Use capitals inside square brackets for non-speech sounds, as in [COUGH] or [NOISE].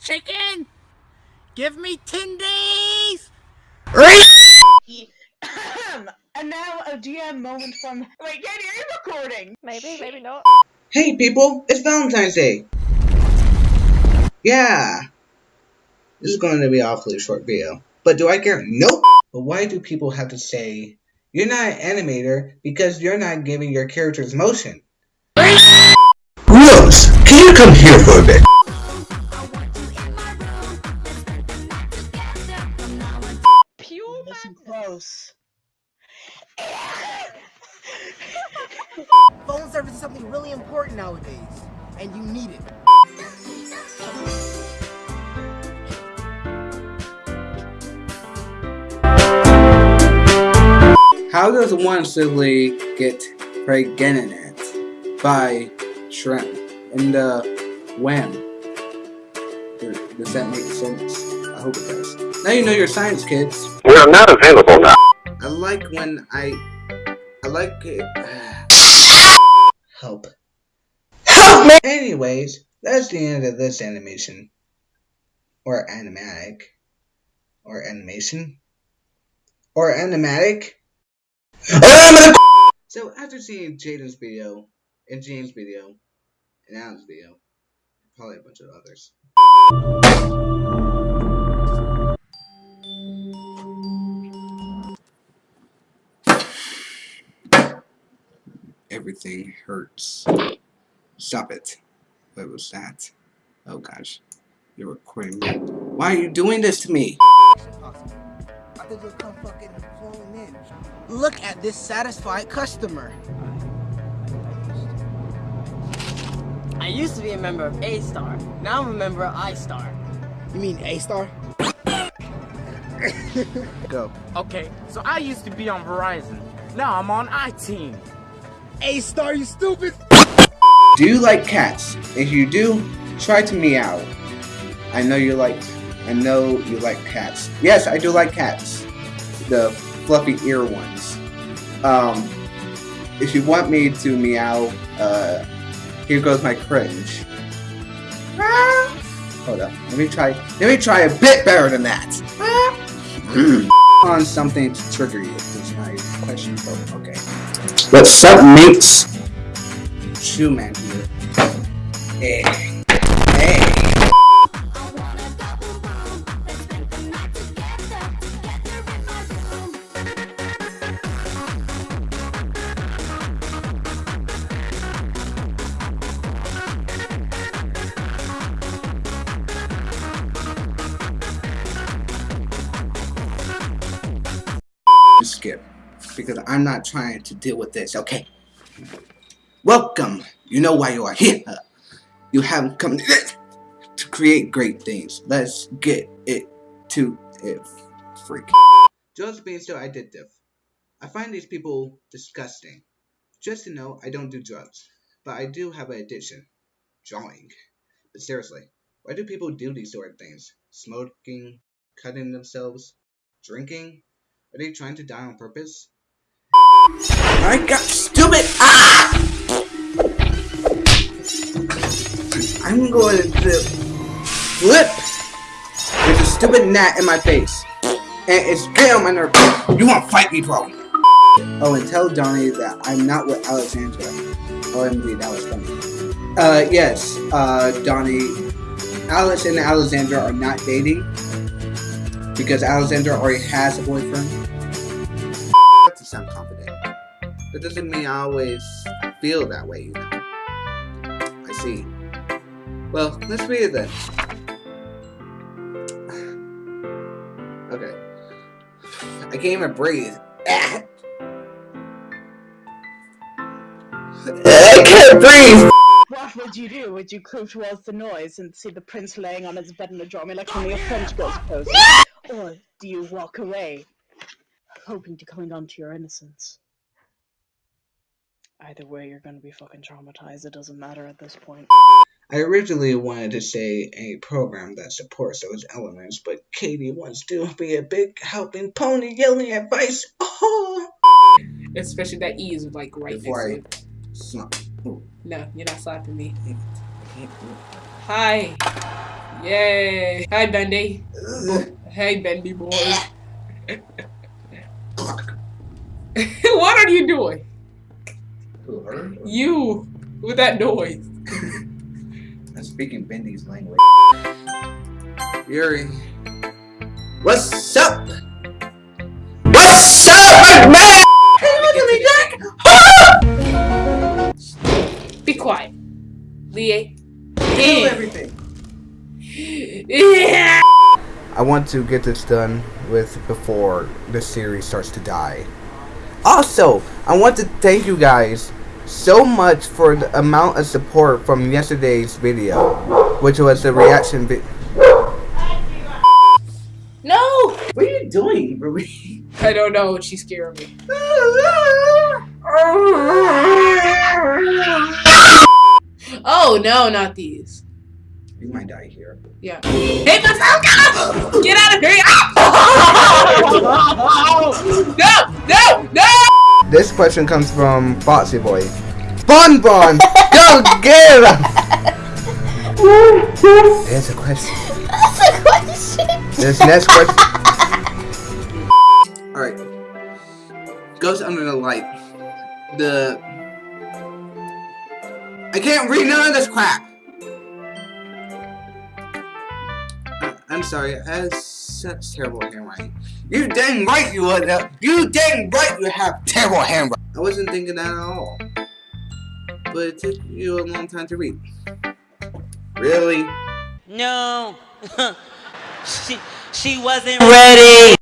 chicken? Give me 10 days! and now a GM moment from. Wait, Katie, are you recording? Maybe, maybe not. Hey people, it's Valentine's Day! Yeah! This is going to be an awfully short video. But do I care? Nope! But why do people have to say, you're not an animator because you're not giving your characters motion? Rose, can you come here for a bit? Phone service is something really important nowadays, and you need it. How does one simply get pregnant by shrimp in the uh, when? Does that make sense? I hope it does. Now you know your science, kids. We are not available now. I like when I. I like it. [SIGHS] Help. Help me! Anyways, that's the end of this animation. Or animatic. Or animation. Or animatic. So after seeing Jaden's video, and James' video, and Alan's video, probably a bunch of others. Everything hurts. Stop it. What was that? Oh gosh. You're recording me. Why are you doing this to me? Possible. I think you'll come fucking flowing in. Look at this satisfied customer. I used to be a member of A-Star. Now I'm a member of I-Star. You mean A star? [LAUGHS] Go. Okay, so I used to be on Verizon. Now I'm on iTeam. A star, you stupid! Do you like cats? If you do, try to meow. I know you like I know you like cats. Yes, I do like cats. The fluffy ear ones. Um if you want me to meow, uh here goes my cringe. Ah. [LAUGHS] Hold up. Let me try let me try a bit better than that. Mm. [LAUGHS] [CLEARS THROAT] On something to trigger you is my question. Oh, okay. What's up, mates? Shoe man here. Hey. Hey. Skip. Because I'm not trying to deal with this, okay? Welcome. You know why you are here. You have come to create great things. Let's get it to it. Freak. Just being so addictive. I find these people disgusting. Just to know, I don't do drugs. But I do have an addiction. Drawing. But seriously, why do people do these sort of things? Smoking? Cutting themselves? Drinking? Are they trying to die on purpose? I got stupid! Ah! I'm going to flip with a stupid gnat in my face. And it's getting on my nerves. You want to fight me, bro? Oh, and tell Donnie that I'm not with Alexandra. OMG, that was funny. Uh, yes, uh, Donnie, Alice and Alexandra are not dating. Because Alexandra already has a boyfriend. Sound confident. That doesn't mean I always feel that way, you know. I see. Well, let's read it then. [SIGHS] Okay. I can't even breathe. Ah! [LAUGHS] I can't breathe! What would you do? Would you creep towards the noise and see the prince laying on his bed in a drawing like one of your French girls poses? Or do you walk away, hoping to cling on to your innocence? Either way, you're gonna be fucking traumatized. It doesn't matter at this point. I originally wanted to say a program that supports those elements, but Katie wants to be a big helping pony yelling advice. Oh! Especially that E is like right Before I next to it. slap. No, you're not slapping me. Hi. Yay. Hi, Bendy. Hey, Bendy boy. [LAUGHS] [LAUGHS] what are you doing? Who, her? You with that noise. [LAUGHS] I'm speaking Bendy's language. Yuri. What's up? What's up, man? Hey, look at me, Jack! [GASPS] Be quiet. Lee. Kill everything. [LAUGHS] Yeah. I want to get this done with before the series starts to die. Also, I want to thank you guys so much for the amount of support from yesterday's video, which was the reaction video. No. What are you doing, Ruby? [LAUGHS] I don't know. She's scaring me. Oh no, not these. You might die here. Yeah. Hey, Bazooka! Get out of here! No! No! No! This question comes from Foxy Boy. Bon Bon, go get him! There's a question. That's a question. This next question. [LAUGHS] Alright. Goes under the light. The. I can't read none of this crap! I- I'm sorry, I have such terrible handwriting. You dang right you would. uh, You dang right you have terrible handwriting. I wasn't thinking that at all. But it took you a long time to read. Really? No. [LAUGHS] she she wasn't ready.